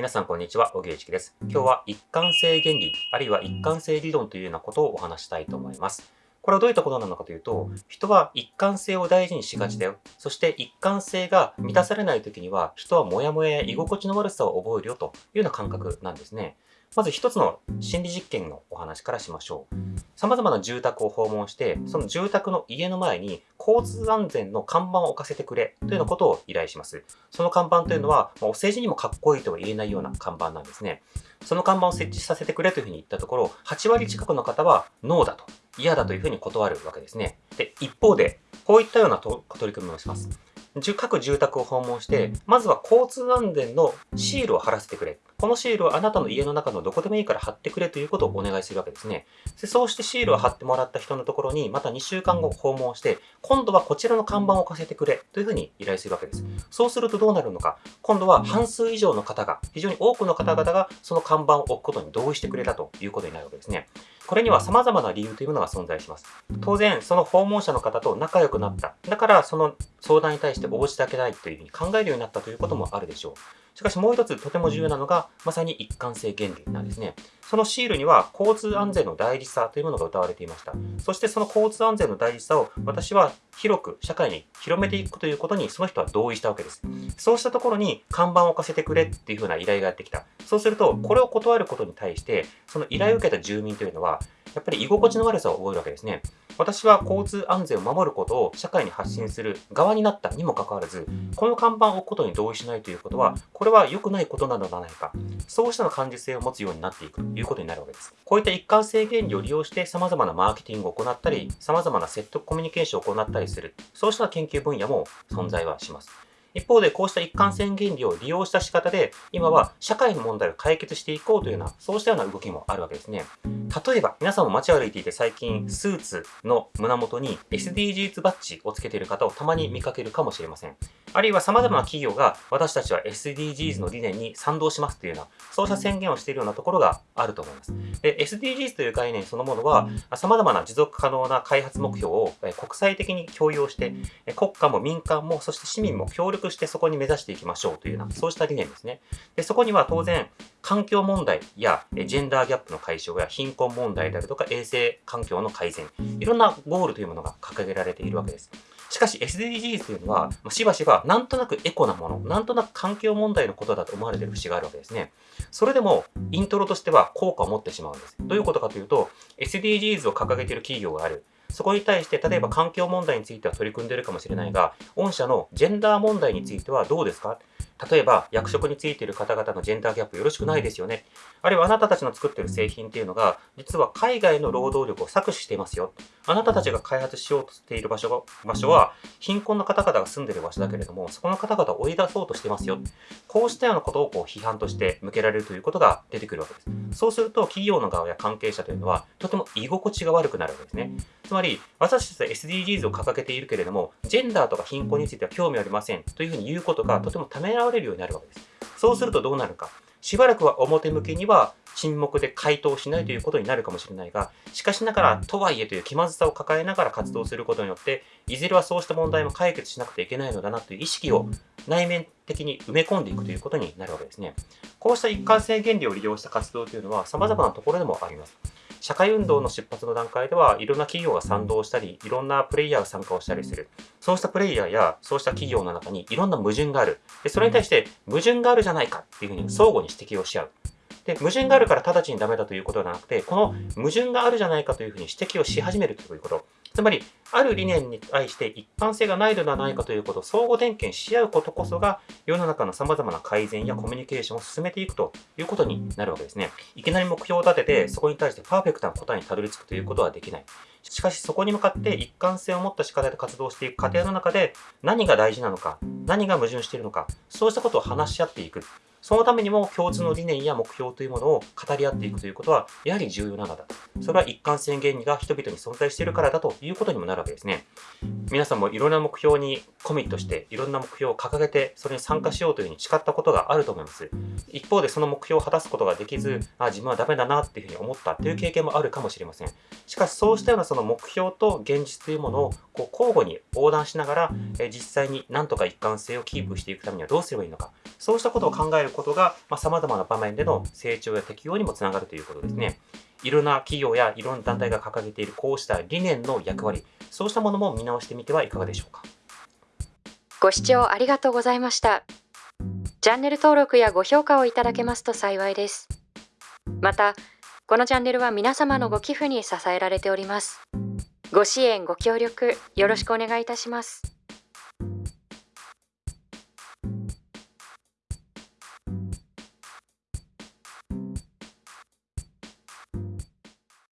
皆さんこんにちは、小木一です。今日は一貫性原理、あるいは一貫性理論というようなことをお話したいと思います。これはどういったことなのかというと、人は一貫性を大事にしがちだよ。そして一貫性が満たされない時には、人はモヤモヤや居心地の悪さを覚えるよというような感覚なんですね。まず一つの心理実験のお話からしましょう。様々な住宅を訪問して、その住宅の家の前に交通安全の看板を置かせてくれというようなことを依頼します。その看板というのは、お世辞にもかっこいいとは言えないような看板なんですね。その看板を設置させてくれというふうに言ったところ、8割近くの方はノーだと、嫌だというふうに断るわけですね。で、一方で、こういったような取り組みをします。各住宅を訪問して、まずは交通安全のシールを貼らせてくれ。このシールをあなたの家の中のどこでもいいから貼ってくれということをお願いするわけですね。でそうしてシールを貼ってもらった人のところに、また2週間後訪問して、今度はこちらの看板を置かせてくれというふうに依頼するわけです。そうするとどうなるのか。今度は半数以上の方が、非常に多くの方々がその看板を置くことに同意してくれたということになるわけですね。これには様々な理由というものが存在します。当然、その訪問者の方と仲良くなった。だから、その相談に対して応じてあげないというふうに考えるようになったということもあるでしょう。しかしもう一つとても重要なのが、まさに一貫性原理なんですね。そのシールには交通安全の大事さというものが歌われていました。そしてその交通安全の大事さを私は広く社会に広めていくということにその人は同意したわけです。そうしたところに看板を置かせてくれっていうふうな依頼がやってきた。そうすると、これを断ることに対して、その依頼を受けた住民というのは、やっぱり居心地の悪さを覚えるわけですね。私は交通安全を守ることを社会に発信する側になったにもかかわらず、この看板を置くことに同意しないということは、これは良くないことなのではないか。そうしたの感受性を持つようになっていくということになるわけです。こういった一貫性原理を利用して様々なマーケティングを行ったり、様々な説得コミュニケーションを行ったりする。そうした研究分野も存在はします。一方でこうした一貫性原理を利用した仕方で、今は社会の問題を解決していこうというような、そうしたような動きもあるわけですね。例えば、皆さんも街を歩いていて最近、スーツの胸元に SDGs バッジをつけている方をたまに見かけるかもしれません。あるいは様々な企業が私たちは SDGs の理念に賛同しますというような、そうした宣言をしているようなところがあると思います。で、SDGs という概念そのものは、様々な持続可能な開発目標を国際的に共有して、国家も民間も、そして市民も協力してそこに目指していきましょうというような、そうした理念ですね。で、そこには当然、環境問題やジェンダーギャップの解消や貧困問題であるとか衛生環境の改善、いろんなゴールというものが掲げられているわけです。しかし SDGs というのは、しばしばなんとなくエコなもの、なんとなく環境問題のことだと思われている節があるわけですね。それでも、イントロとしては効果を持ってしまうんです。どういうことかというと、SDGs を掲げている企業がある。そこに対して、例えば環境問題については取り組んでいるかもしれないが、御社のジェンダー問題についてはどうですか？例えば、役職についている方々のジェンダーギャップよろしくないですよね。あるいはあなたたちの作っている製品っていうのが、実は海外の労働力を搾取していますよ。あなたたちが開発しようとしている場所場所は、貧困の方々が住んでいる場所だけれども、そこの方々を追い出そうとしていますよ。こうしたようなことをこう批判として向けられるということが出てくるわけです。そうすると、企業の側や関係者というのは、とても居心地が悪くなるわけですね。つまり、私たちは SDGs を掲げているけれども、ジェンダーとか貧困については興味ありませんというふうに言うことがとてもためらわれるようになるわけです。そうするとどうなるか。しばらくは表向きには沈黙で回答しないということになるかもしれないが、しかしながら、とはいえという気まずさを抱えながら活動することによって、いずれはそうした問題も解決しなくてはいけないのだなという意識を内面的に埋め込んでいくということになるわけですね。こうした一貫性原理を利用した活動というのは様々なところでもあります。社会運動の出発の段階ではいろんな企業が賛同したり、いろんなプレイヤーが参加をしたりする。そうしたプレイヤーやそうした企業の中にいろんな矛盾がある。でそれに対して矛盾があるじゃないかっていうふうに相互に指摘をし合う。で、矛盾があるから直ちにダメだということではなくて、この矛盾があるじゃないかというふうに指摘をし始めるということ。つまり、ある理念に対して一貫性がないのではないかということを相互点検し合うことこそが、世の中の様々な改善やコミュニケーションを進めていくということになるわけですね。いきなり目標を立てて、そこに対してパーフェクトな答えにたどり着くということはできない。しかし、そこに向かって一貫性を持った仕方で活動していく過程の中で、何が大事なのか、何が矛盾しているのか、そうしたことを話し合っていく。そのためにも共通の理念や目標というものを語り合っていくということは、やはり重要なのだ。それは一貫性原理が人々に存在しているからだということにもなるわけですね。皆さんもいろんな目標にコミットして、いろんな目標を掲げて、それに参加しようというふうに誓ったことがあると思います。一方でその目標を果たすことができず、あ、自分はダメだなっていうふうに思ったという経験もあるかもしれません。しかしそうしたようなその目標と現実というものをこう交互に横断しながら、え実際に何とか一貫性をキープしていくためにはどうすればいいのか。そうしたことを考えるることが、まあ、様々な場面での成長や適用にもつながるということですね。いろんな企業やいろんな団体が掲げているこうした理念の役割、そうしたものも見直してみてはいかがでしょうか。ご視聴ありがとうございました。チャンネル登録やご評価をいただけますと幸いです。また、このチャンネルは皆様のご寄付に支えられております。ご支援、ご協力、よろしくお願いいたします。